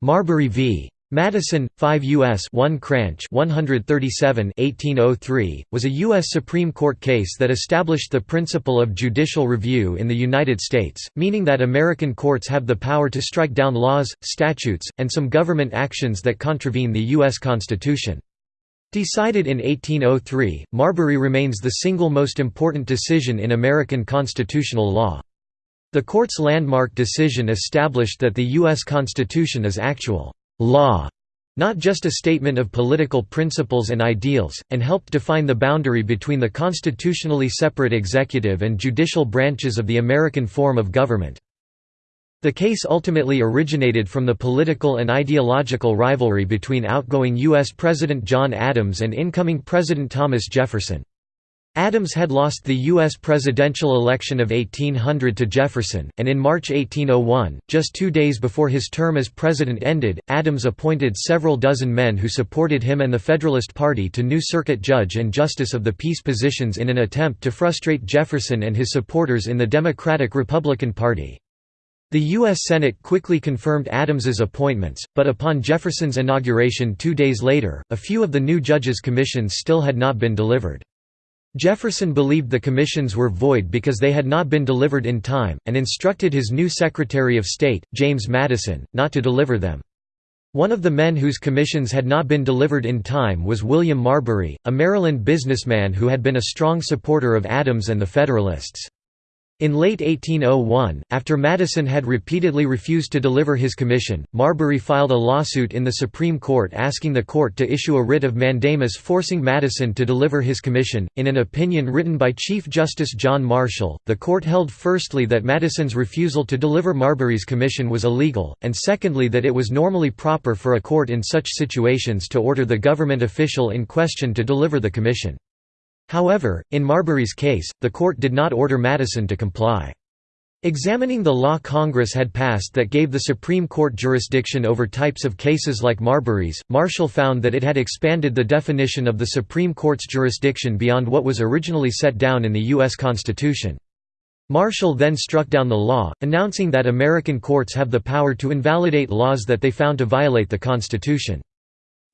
Marbury v. Madison, 5 U.S. 1 Cranch 137 1803, was a U.S. Supreme Court case that established the principle of judicial review in the United States, meaning that American courts have the power to strike down laws, statutes, and some government actions that contravene the U.S. Constitution. Decided in 1803, Marbury remains the single most important decision in American constitutional law. The court's landmark decision established that the U.S. Constitution is actual law, not just a statement of political principles and ideals, and helped define the boundary between the constitutionally separate executive and judicial branches of the American form of government. The case ultimately originated from the political and ideological rivalry between outgoing U.S. President John Adams and incoming President Thomas Jefferson. Adams had lost the U.S. presidential election of 1800 to Jefferson, and in March 1801, just two days before his term as president ended, Adams appointed several dozen men who supported him and the Federalist Party to new circuit judge and justice of the peace positions in an attempt to frustrate Jefferson and his supporters in the Democratic-Republican Party. The U.S. Senate quickly confirmed Adams's appointments, but upon Jefferson's inauguration two days later, a few of the new judges' commissions still had not been delivered. Jefferson believed the commissions were void because they had not been delivered in time, and instructed his new Secretary of State, James Madison, not to deliver them. One of the men whose commissions had not been delivered in time was William Marbury, a Maryland businessman who had been a strong supporter of Adams and the Federalists. In late 1801, after Madison had repeatedly refused to deliver his commission, Marbury filed a lawsuit in the Supreme Court asking the court to issue a writ of mandamus forcing Madison to deliver his commission. In an opinion written by Chief Justice John Marshall, the court held firstly that Madison's refusal to deliver Marbury's commission was illegal, and secondly that it was normally proper for a court in such situations to order the government official in question to deliver the commission. However, in Marbury's case, the court did not order Madison to comply. Examining the law Congress had passed that gave the Supreme Court jurisdiction over types of cases like Marbury's, Marshall found that it had expanded the definition of the Supreme Court's jurisdiction beyond what was originally set down in the U.S. Constitution. Marshall then struck down the law, announcing that American courts have the power to invalidate laws that they found to violate the Constitution.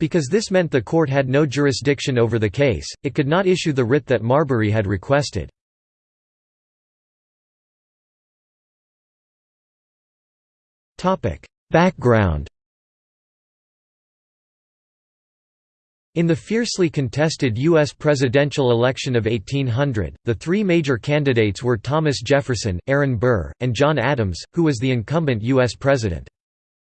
Because this meant the court had no jurisdiction over the case, it could not issue the writ that Marbury had requested. Background In the fiercely contested U.S. presidential election of 1800, the three major candidates were Thomas Jefferson, Aaron Burr, and John Adams, who was the incumbent U.S. president.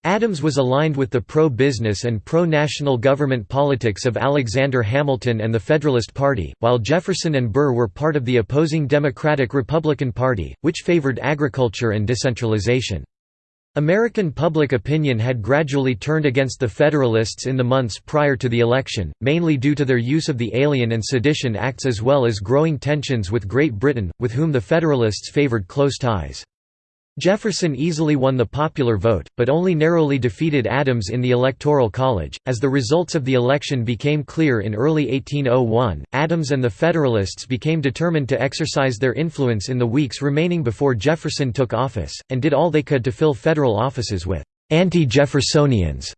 Adams was aligned with the pro-business and pro-national government politics of Alexander Hamilton and the Federalist Party, while Jefferson and Burr were part of the opposing Democratic-Republican Party, which favored agriculture and decentralization. American public opinion had gradually turned against the Federalists in the months prior to the election, mainly due to their use of the Alien and Sedition Acts as well as growing tensions with Great Britain, with whom the Federalists favored close ties. Jefferson easily won the popular vote, but only narrowly defeated Adams in the Electoral College. As the results of the election became clear in early 1801, Adams and the Federalists became determined to exercise their influence in the weeks remaining before Jefferson took office, and did all they could to fill federal offices with anti Jeffersonians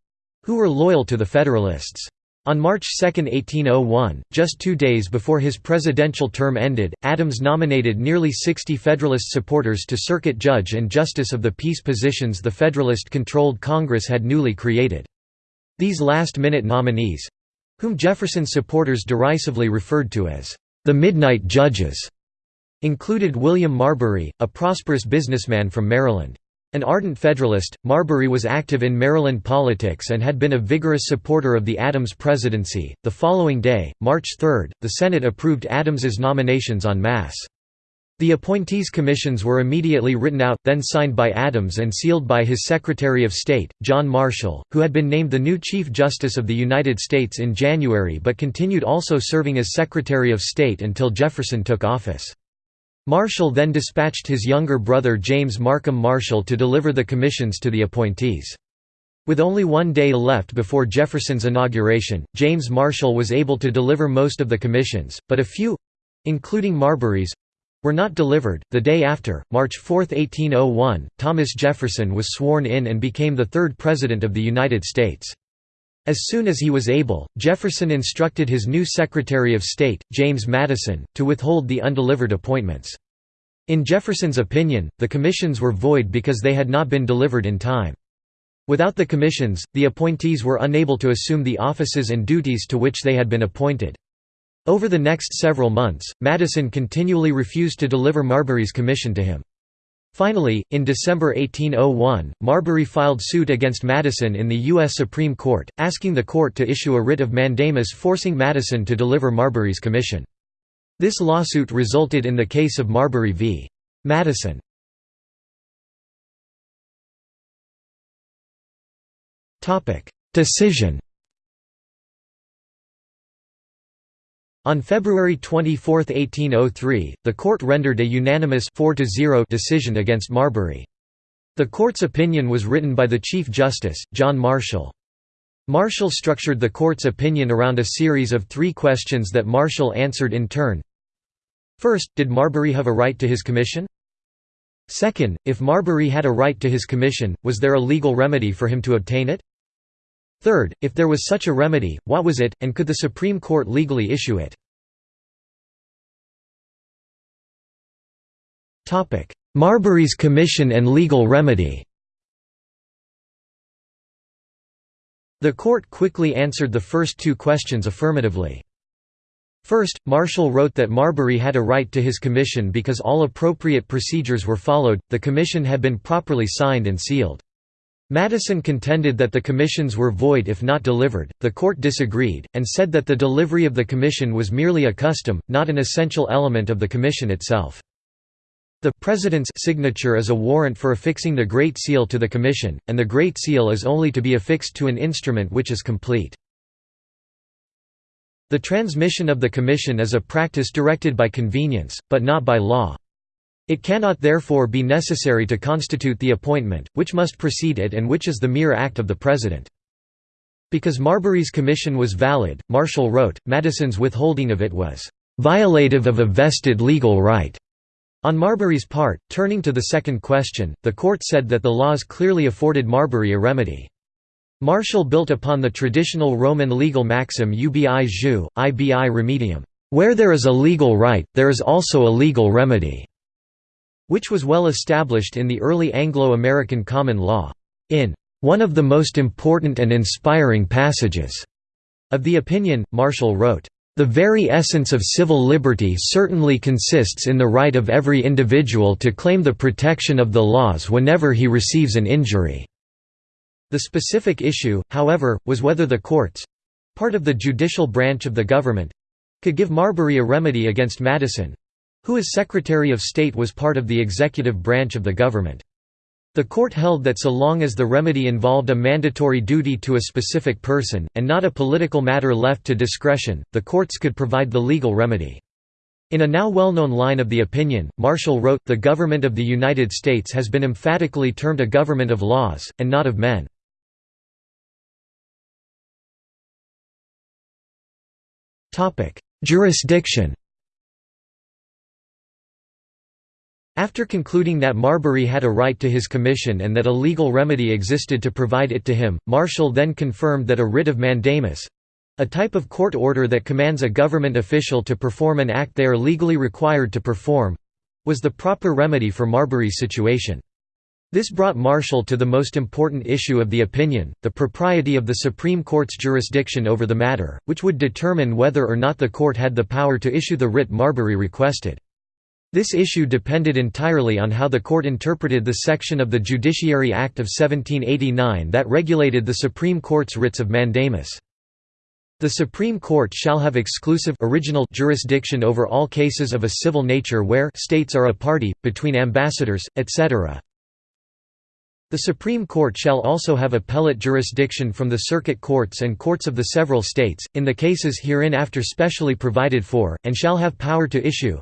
who were loyal to the Federalists. On March 2, 1801, just two days before his presidential term ended, Adams nominated nearly 60 Federalist supporters to circuit judge and justice of the peace positions the Federalist-controlled Congress had newly created. These last-minute nominees—whom Jefferson's supporters derisively referred to as the Midnight Judges, included William Marbury, a prosperous businessman from Maryland. An ardent Federalist, Marbury was active in Maryland politics and had been a vigorous supporter of the Adams presidency. The following day, March 3, the Senate approved Adams's nominations en masse. The appointees' commissions were immediately written out, then signed by Adams and sealed by his Secretary of State, John Marshall, who had been named the new Chief Justice of the United States in January but continued also serving as Secretary of State until Jefferson took office. Marshall then dispatched his younger brother James Markham Marshall to deliver the commissions to the appointees. With only one day left before Jefferson's inauguration, James Marshall was able to deliver most of the commissions, but a few—including Marbury's, were not delivered. The day after, March 4, 1801, Thomas Jefferson was sworn in and became the third President of the United States. As soon as he was able, Jefferson instructed his new Secretary of State, James Madison, to withhold the undelivered appointments. In Jefferson's opinion, the commissions were void because they had not been delivered in time. Without the commissions, the appointees were unable to assume the offices and duties to which they had been appointed. Over the next several months, Madison continually refused to deliver Marbury's commission to him. Finally, in December 1801, Marbury filed suit against Madison in the U.S. Supreme Court, asking the court to issue a writ of mandamus forcing Madison to deliver Marbury's commission. This lawsuit resulted in the case of Marbury v. Madison. Decision On February 24, 1803, the court rendered a unanimous 4 decision against Marbury. The court's opinion was written by the Chief Justice, John Marshall. Marshall structured the court's opinion around a series of three questions that Marshall answered in turn. First, did Marbury have a right to his commission? Second, if Marbury had a right to his commission, was there a legal remedy for him to obtain it? Third, if there was such a remedy, what was it, and could the Supreme Court legally issue it? Marbury's commission and legal remedy The court quickly answered the first two questions affirmatively. First, Marshall wrote that Marbury had a right to his commission because all appropriate procedures were followed, the commission had been properly signed and sealed. Madison contended that the commissions were void if not delivered, the court disagreed, and said that the delivery of the commission was merely a custom, not an essential element of the commission itself. The President's signature is a warrant for affixing the Great Seal to the Commission, and the Great Seal is only to be affixed to an instrument which is complete. The transmission of the Commission is a practice directed by convenience, but not by law. It cannot therefore be necessary to constitute the appointment, which must precede it and which is the mere act of the President. Because Marbury's commission was valid, Marshall wrote, Madison's withholding of it was "...violative of a vested legal right." On Marbury's part, turning to the second question, the court said that the laws clearly afforded Marbury a remedy. Marshall built upon the traditional Roman legal maxim ubi jus, ibi remedium, "...where there is a legal right, there is also a legal remedy." Which was well established in the early Anglo-American common law. In one of the most important and inspiring passages of the opinion, Marshall wrote, the very essence of civil liberty certainly consists in the right of every individual to claim the protection of the laws whenever he receives an injury." The specific issue, however, was whether the courts—part of the judicial branch of the government—could give Marbury a remedy against Madison, who as Secretary of State was part of the executive branch of the government. The court held that so long as the remedy involved a mandatory duty to a specific person, and not a political matter left to discretion, the courts could provide the legal remedy. In a now well-known line of the opinion, Marshall wrote, The government of the United States has been emphatically termed a government of laws, and not of men. Jurisdiction After concluding that Marbury had a right to his commission and that a legal remedy existed to provide it to him, Marshall then confirmed that a writ of mandamus—a type of court order that commands a government official to perform an act they are legally required to perform—was the proper remedy for Marbury's situation. This brought Marshall to the most important issue of the opinion, the propriety of the Supreme Court's jurisdiction over the matter, which would determine whether or not the court had the power to issue the writ Marbury requested. This issue depended entirely on how the court interpreted the section of the Judiciary Act of 1789 that regulated the Supreme Court's writs of mandamus. The Supreme Court shall have exclusive original jurisdiction over all cases of a civil nature where states are a party, between ambassadors, etc. The Supreme Court shall also have appellate jurisdiction from the circuit courts and courts of the several states, in the cases hereinafter specially provided for, and shall have power to issue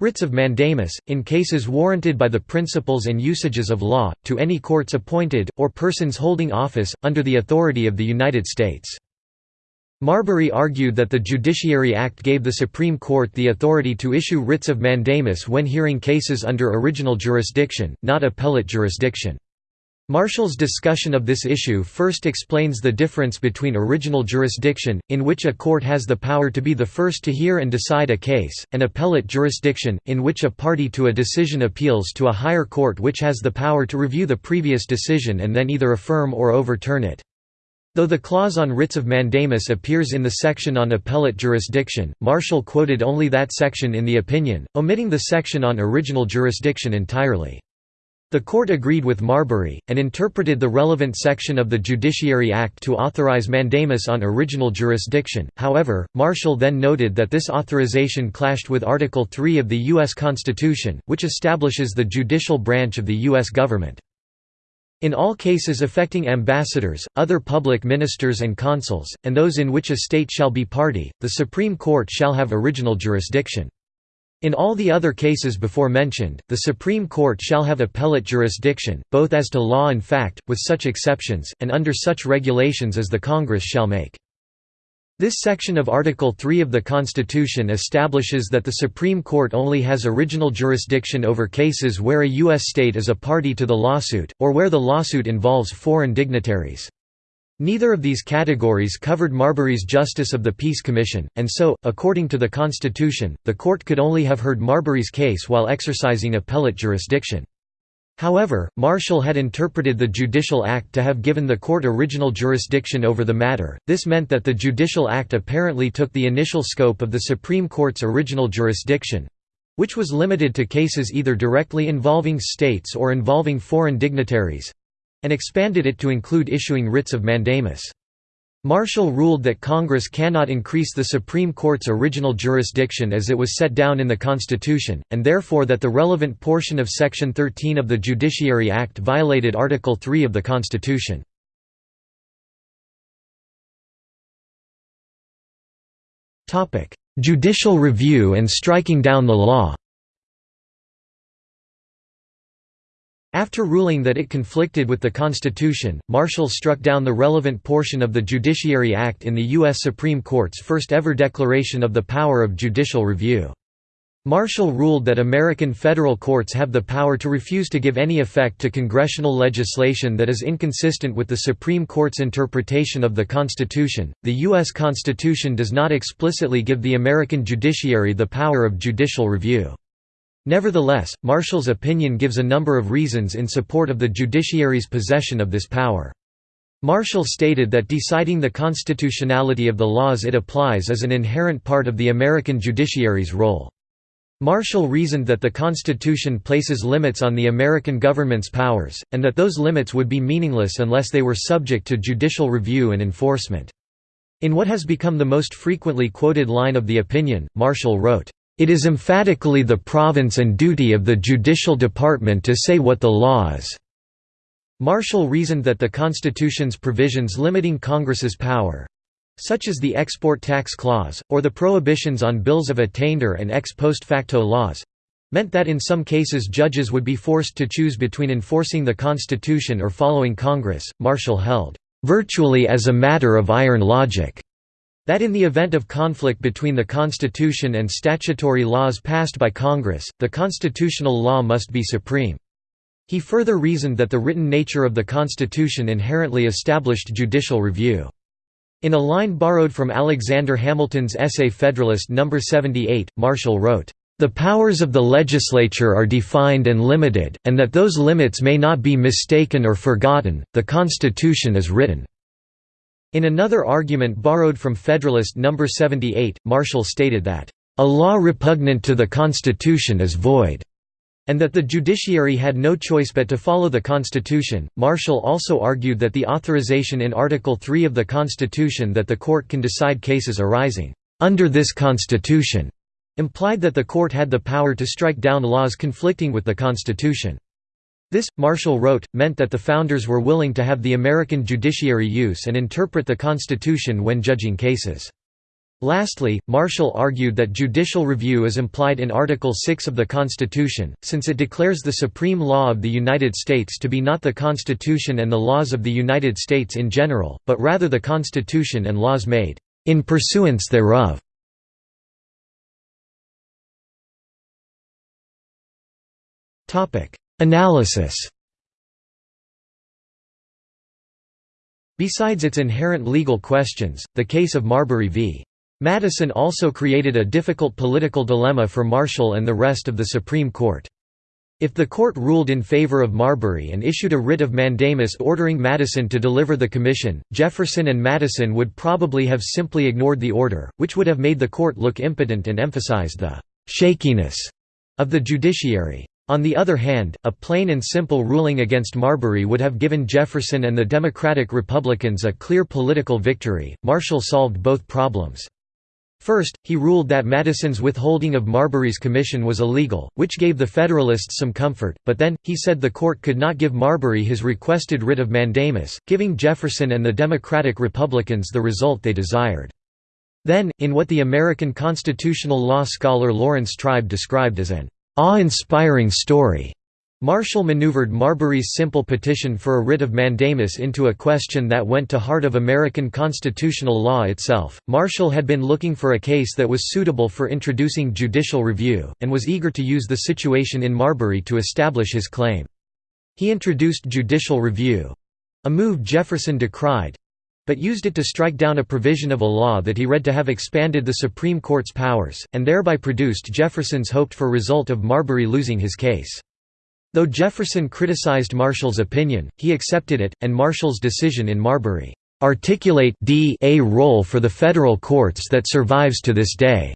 Writs of mandamus, in cases warranted by the principles and usages of law, to any courts appointed, or persons holding office, under the authority of the United States. Marbury argued that the Judiciary Act gave the Supreme Court the authority to issue writs of mandamus when hearing cases under original jurisdiction, not appellate jurisdiction. Marshall's discussion of this issue first explains the difference between original jurisdiction, in which a court has the power to be the first to hear and decide a case, and appellate jurisdiction, in which a party to a decision appeals to a higher court which has the power to review the previous decision and then either affirm or overturn it. Though the clause on writs of mandamus appears in the section on appellate jurisdiction, Marshall quoted only that section in the opinion, omitting the section on original jurisdiction entirely. The court agreed with Marbury, and interpreted the relevant section of the Judiciary Act to authorize mandamus on original jurisdiction, however, Marshall then noted that this authorization clashed with Article 3 of the U.S. Constitution, which establishes the judicial branch of the U.S. government. In all cases affecting ambassadors, other public ministers and consuls, and those in which a state shall be party, the Supreme Court shall have original jurisdiction. In all the other cases before mentioned, the Supreme Court shall have appellate jurisdiction, both as to law and fact, with such exceptions, and under such regulations as the Congress shall make. This section of Article 3 of the Constitution establishes that the Supreme Court only has original jurisdiction over cases where a U.S. state is a party to the lawsuit, or where the lawsuit involves foreign dignitaries. Neither of these categories covered Marbury's Justice of the Peace Commission, and so, according to the Constitution, the court could only have heard Marbury's case while exercising appellate jurisdiction. However, Marshall had interpreted the Judicial Act to have given the court original jurisdiction over the matter, this meant that the Judicial Act apparently took the initial scope of the Supreme Court's original jurisdiction—which was limited to cases either directly involving states or involving foreign dignitaries—and expanded it to include issuing writs of mandamus. Marshall ruled that Congress cannot increase the Supreme Court's original jurisdiction as it was set down in the Constitution, and therefore that the relevant portion of Section 13 of the Judiciary Act violated Article 3 of the Constitution. Judicial review and striking down the law After ruling that it conflicted with the Constitution, Marshall struck down the relevant portion of the Judiciary Act in the U.S. Supreme Court's first-ever declaration of the power of judicial review. Marshall ruled that American federal courts have the power to refuse to give any effect to congressional legislation that is inconsistent with the Supreme Court's interpretation of the Constitution. The U.S. Constitution does not explicitly give the American judiciary the power of judicial review. Nevertheless, Marshall's opinion gives a number of reasons in support of the judiciary's possession of this power. Marshall stated that deciding the constitutionality of the laws it applies is an inherent part of the American judiciary's role. Marshall reasoned that the Constitution places limits on the American government's powers, and that those limits would be meaningless unless they were subject to judicial review and enforcement. In what has become the most frequently quoted line of the opinion, Marshall wrote, it is emphatically the province and duty of the judicial department to say what the law is." Marshall reasoned that the Constitution's provisions limiting Congress's power—such as the Export Tax Clause, or the prohibitions on bills of attainder and ex post facto laws—meant that in some cases judges would be forced to choose between enforcing the Constitution or following Congress. Marshall held, "...virtually as a matter of iron logic." That in the event of conflict between the Constitution and statutory laws passed by Congress, the constitutional law must be supreme. He further reasoned that the written nature of the Constitution inherently established judicial review. In a line borrowed from Alexander Hamilton's essay Federalist No. 78, Marshall wrote, "...the powers of the legislature are defined and limited, and that those limits may not be mistaken or forgotten, the Constitution is written." In another argument borrowed from Federalist No. 78, Marshall stated that, "...a law repugnant to the Constitution is void." and that the judiciary had no choice but to follow the Constitution. Marshall also argued that the authorization in Article 3 of the Constitution that the court can decide cases arising under this Constitution implied that the court had the power to strike down laws conflicting with the Constitution. This, Marshall wrote, meant that the Founders were willing to have the American judiciary use and interpret the Constitution when judging cases. Lastly, Marshall argued that judicial review is implied in Article 6 of the Constitution, since it declares the supreme law of the United States to be not the Constitution and the laws of the United States in general, but rather the Constitution and laws made in pursuance thereof. Analysis Besides its inherent legal questions, the case of Marbury v. Madison also created a difficult political dilemma for Marshall and the rest of the Supreme Court. If the court ruled in favor of Marbury and issued a writ of mandamus ordering Madison to deliver the commission, Jefferson and Madison would probably have simply ignored the order, which would have made the court look impotent and emphasized the «shakiness» of the judiciary. On the other hand, a plain and simple ruling against Marbury would have given Jefferson and the Democratic Republicans a clear political victory. Marshall solved both problems. First, he ruled that Madison's withholding of Marbury's commission was illegal, which gave the Federalists some comfort, but then, he said the court could not give Marbury his requested writ of mandamus, giving Jefferson and the Democratic Republicans the result they desired. Then, in what the American constitutional law scholar Laurence Tribe described as an awe-inspiring story. Marshall maneuvered Marbury's simple petition for a writ of mandamus into a question that went to heart of American constitutional law itself. Marshall had been looking for a case that was suitable for introducing judicial review, and was eager to use the situation in Marbury to establish his claim. He introduced judicial review a move Jefferson decried but used it to strike down a provision of a law that he read to have expanded the Supreme Court's powers, and thereby produced Jefferson's hoped-for result of Marbury losing his case. Though Jefferson criticized Marshall's opinion, he accepted it, and Marshall's decision in Marbury articulate d a role for the federal courts that survives to this day.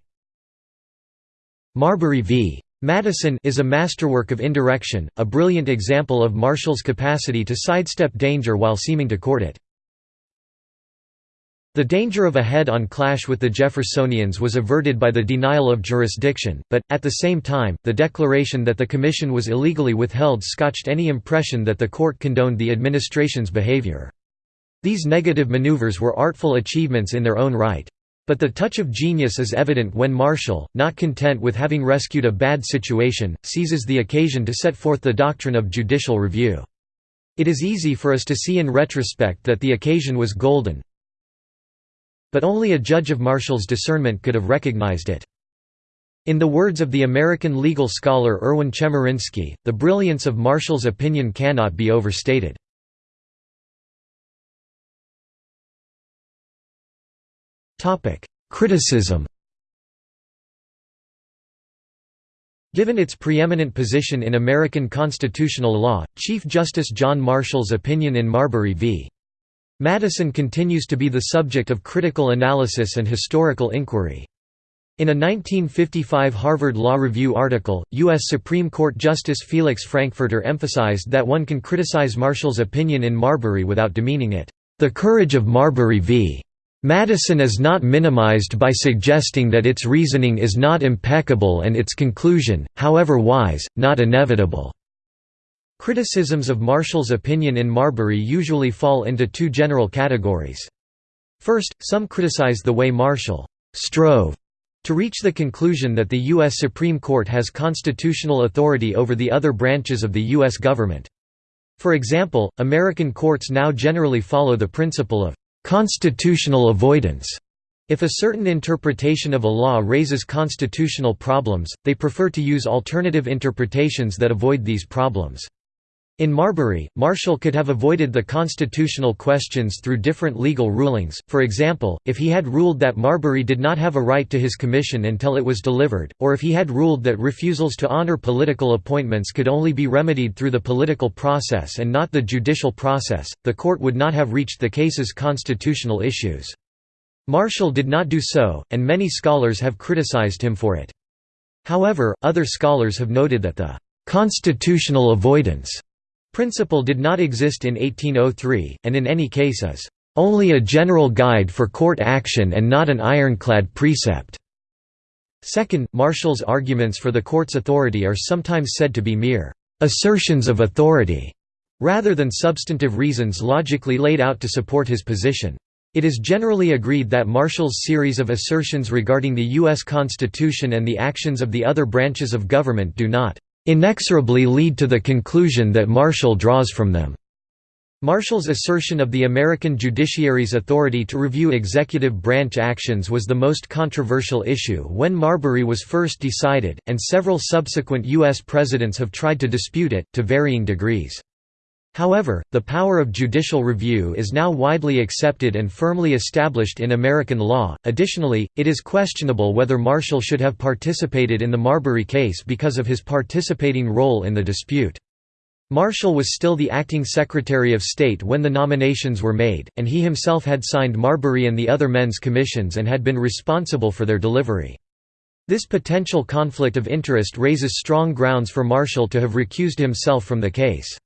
Marbury v. Madison is a masterwork of indirection, a brilliant example of Marshall's capacity to sidestep danger while seeming to court it. The danger of a head-on clash with the Jeffersonians was averted by the denial of jurisdiction, but, at the same time, the declaration that the commission was illegally withheld scotched any impression that the court condoned the administration's behavior. These negative maneuvers were artful achievements in their own right. But the touch of genius is evident when Marshall, not content with having rescued a bad situation, seizes the occasion to set forth the doctrine of judicial review. It is easy for us to see in retrospect that the occasion was golden, but only a judge of Marshall's discernment could have recognized it. In the words of the American legal scholar Erwin Chemerinsky, the brilliance of Marshall's opinion cannot be overstated. Criticism Given its preeminent position in American constitutional law, Chief Justice John Marshall's opinion in Marbury v. Madison continues to be the subject of critical analysis and historical inquiry. In a 1955 Harvard Law Review article, U.S. Supreme Court Justice Felix Frankfurter emphasized that one can criticize Marshall's opinion in Marbury without demeaning it. The courage of Marbury v. Madison is not minimized by suggesting that its reasoning is not impeccable and its conclusion, however wise, not inevitable. Criticisms of Marshall's opinion in Marbury usually fall into two general categories. First, some criticize the way Marshall strove to reach the conclusion that the U.S. Supreme Court has constitutional authority over the other branches of the U.S. government. For example, American courts now generally follow the principle of constitutional avoidance. If a certain interpretation of a law raises constitutional problems, they prefer to use alternative interpretations that avoid these problems. In Marbury, Marshall could have avoided the constitutional questions through different legal rulings, for example, if he had ruled that Marbury did not have a right to his commission until it was delivered, or if he had ruled that refusals to honor political appointments could only be remedied through the political process and not the judicial process, the court would not have reached the case's constitutional issues. Marshall did not do so, and many scholars have criticized him for it. However, other scholars have noted that the constitutional avoidance Principle did not exist in 1803, and in any case is only a general guide for court action and not an ironclad precept. Second, Marshall's arguments for the court's authority are sometimes said to be mere assertions of authority, rather than substantive reasons logically laid out to support his position. It is generally agreed that Marshall's series of assertions regarding the U.S. Constitution and the actions of the other branches of government do not inexorably lead to the conclusion that Marshall draws from them. Marshall's assertion of the American judiciary's authority to review executive branch actions was the most controversial issue when Marbury was first decided, and several subsequent U.S. presidents have tried to dispute it, to varying degrees. However, the power of judicial review is now widely accepted and firmly established in American law. Additionally, it is questionable whether Marshall should have participated in the Marbury case because of his participating role in the dispute. Marshall was still the acting Secretary of State when the nominations were made, and he himself had signed Marbury and the other men's commissions and had been responsible for their delivery. This potential conflict of interest raises strong grounds for Marshall to have recused himself from the case.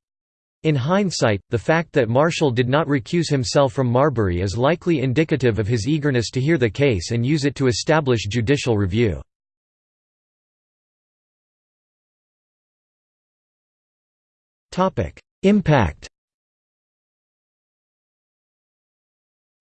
In hindsight, the fact that Marshall did not recuse himself from Marbury is likely indicative of his eagerness to hear the case and use it to establish judicial review. Impact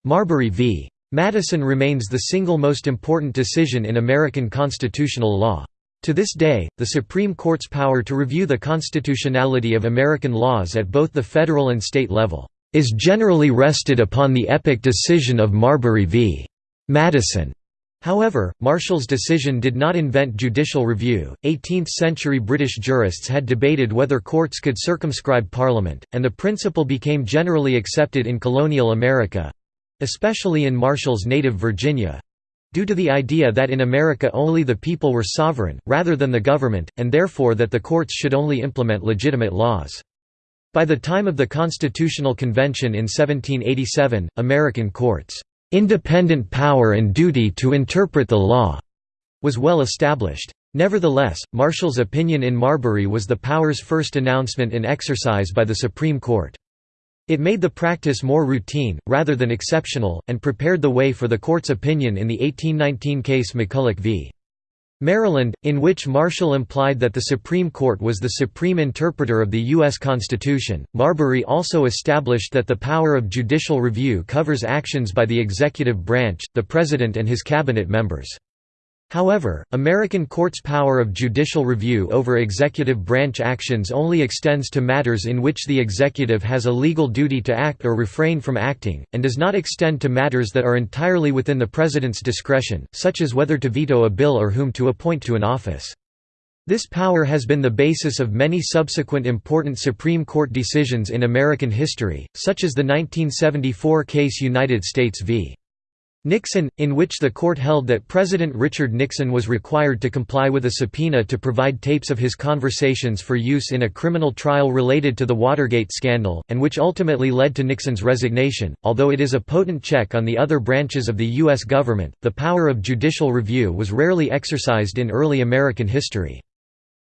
Marbury v. Madison remains the single most important decision in American constitutional law. To this day, the Supreme Court's power to review the constitutionality of American laws at both the federal and state level, "...is generally rested upon the epic decision of Marbury v. Madison." However, Marshall's decision did not invent judicial review. 18th century British jurists had debated whether courts could circumscribe Parliament, and the principle became generally accepted in colonial America especially in Marshall's native Virginia due to the idea that in America only the people were sovereign, rather than the government, and therefore that the courts should only implement legitimate laws. By the time of the Constitutional Convention in 1787, American courts' Independent power and duty to interpret the law was well established. Nevertheless, Marshall's opinion in Marbury was the power's first announcement in exercise by the Supreme Court. It made the practice more routine, rather than exceptional, and prepared the way for the court's opinion in the 1819 case McCulloch v. Maryland, in which Marshall implied that the Supreme Court was the supreme interpreter of the U.S. Constitution. Marbury also established that the power of judicial review covers actions by the executive branch, the President and his cabinet members. However, American courts' power of judicial review over executive branch actions only extends to matters in which the executive has a legal duty to act or refrain from acting, and does not extend to matters that are entirely within the President's discretion, such as whether to veto a bill or whom to appoint to an office. This power has been the basis of many subsequent important Supreme Court decisions in American history, such as the 1974 case United States v. Nixon, in which the court held that President Richard Nixon was required to comply with a subpoena to provide tapes of his conversations for use in a criminal trial related to the Watergate scandal, and which ultimately led to Nixon's resignation. Although it is a potent check on the other branches of the U.S. government, the power of judicial review was rarely exercised in early American history.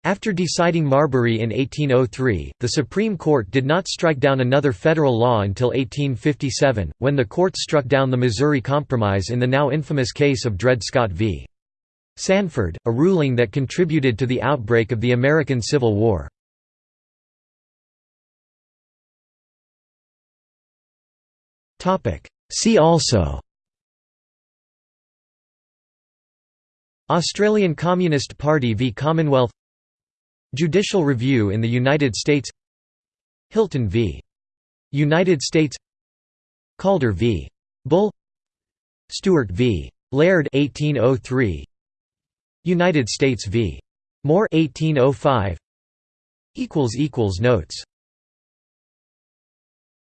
After deciding Marbury in 1803, the Supreme Court did not strike down another federal law until 1857, when the court struck down the Missouri Compromise in the now infamous case of Dred Scott v. Sandford, a ruling that contributed to the outbreak of the American Civil War. See also Australian Communist Party v Commonwealth Judicial review in the United States Hylton v. United States Calder v. Bull Stewart v. Laird 1803 United States v. Moore 1805 equals equals notes